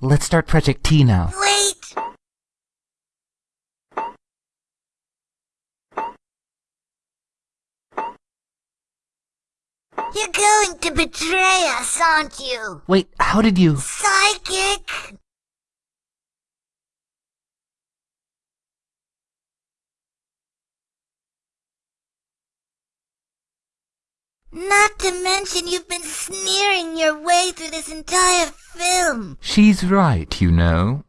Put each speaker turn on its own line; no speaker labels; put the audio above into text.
Let's start Project T now.
Wait! You're going to betray us, aren't you?
Wait, how did you...
Psychic! Not to mention you've been sneering your way through this entire film.
She's right, you know.